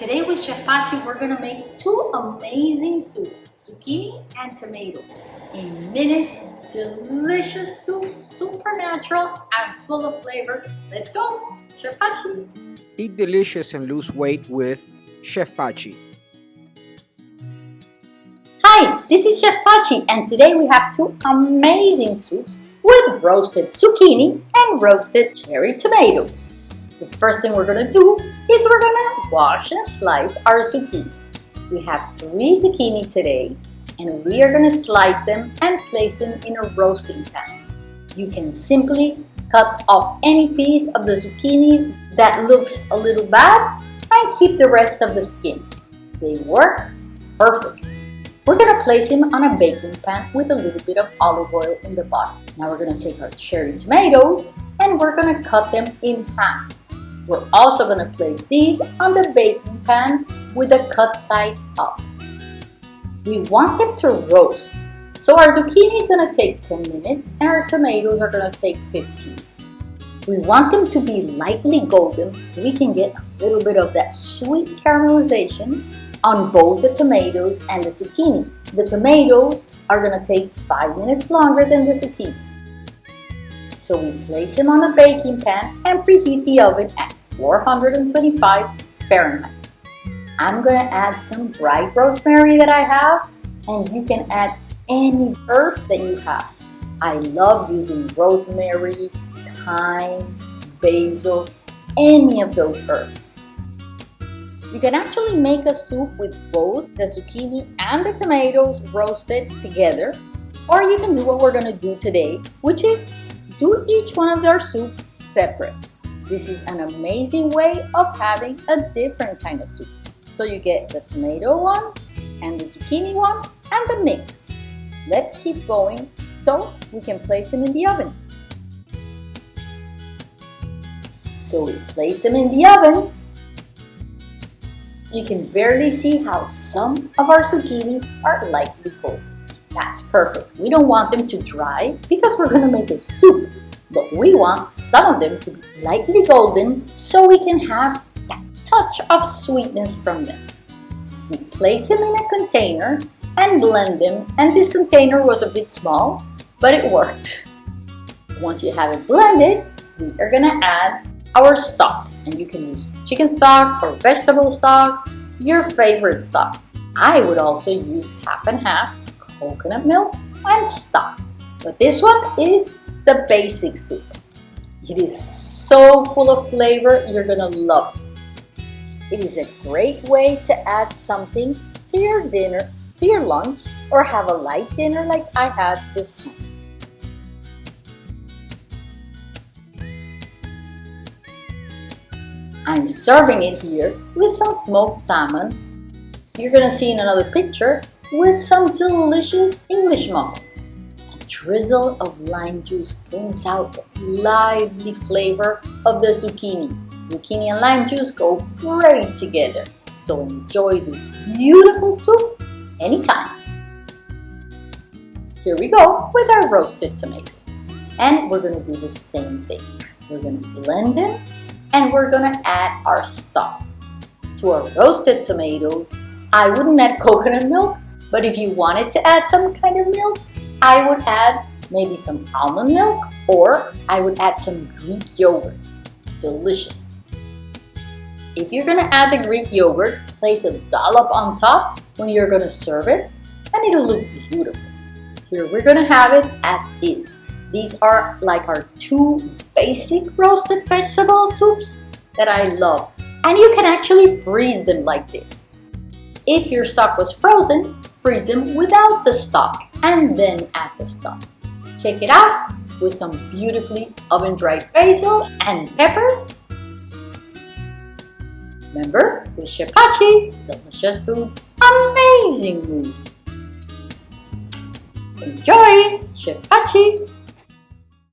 Today with Chef Pachi, we're gonna make two amazing soups, zucchini and tomato. In minutes, delicious soup, super natural and full of flavor. Let's go, Chef Pachi. Eat delicious and lose weight with Chef Pachi. Hi, this is Chef Pachi and today we have two amazing soups with roasted zucchini and roasted cherry tomatoes. The first thing we're gonna do is we're gonna wash and slice our zucchini. We have three zucchini today and we are gonna slice them and place them in a roasting pan. You can simply cut off any piece of the zucchini that looks a little bad and keep the rest of the skin. They work perfect. We're gonna place him on a baking pan with a little bit of olive oil in the bottom. Now we're gonna take our cherry tomatoes and we're gonna cut them in half. We're also going to place these on the baking pan with the cut side up. We want them to roast. So our zucchini is going to take 10 minutes and our tomatoes are going to take 15. We want them to be lightly golden so we can get a little bit of that sweet caramelization on both the tomatoes and the zucchini. The tomatoes are going to take 5 minutes longer than the zucchini. So we place them on a baking pan and preheat the oven at 425 Fahrenheit. I'm gonna add some dried rosemary that I have and you can add any herb that you have. I love using rosemary, thyme, basil, any of those herbs. You can actually make a soup with both the zucchini and the tomatoes roasted together or you can do what we're gonna do today which is do each one of their soups separate. This is an amazing way of having a different kind of soup. So you get the tomato one and the zucchini one and the mix. Let's keep going so we can place them in the oven. So we place them in the oven. You can barely see how some of our zucchini are lightly cold. That's perfect. We don't want them to dry because we're going to make a soup but we want some of them to be lightly golden so we can have that touch of sweetness from them. We place them in a container and blend them and this container was a bit small but it worked. Once you have it blended, we are gonna add our stock and you can use chicken stock or vegetable stock, your favorite stock. I would also use half and half coconut milk and stock. But this one is the basic soup. It is so full of flavor, you're gonna love it. It is a great way to add something to your dinner, to your lunch, or have a light dinner like I had this time. I'm serving it here with some smoked salmon. You're gonna see in another picture with some delicious English muffin A drizzle of lime juice brings out the lively flavor of the zucchini. Zucchini and lime juice go great together, so enjoy this beautiful soup anytime. Here we go with our roasted tomatoes. And we're gonna do the same thing. We're gonna blend them and we're gonna add our stock. To our roasted tomatoes, I wouldn't add coconut milk, but if you wanted to add some kind of milk, I would add maybe some almond milk or I would add some Greek yogurt. Delicious. If you're gonna add the Greek yogurt, place a dollop on top when you're gonna serve it and it'll look beautiful. Here we're gonna have it as is. These are like our two basic roasted vegetable soups that I love. And you can actually freeze them like this. If your stock was frozen, freeze them without the stock and then add the stock. Check it out with some beautifully oven-dried basil and pepper. Remember, with Chef Pachi, delicious food, amazing mood. Enjoy, Chef Pachi!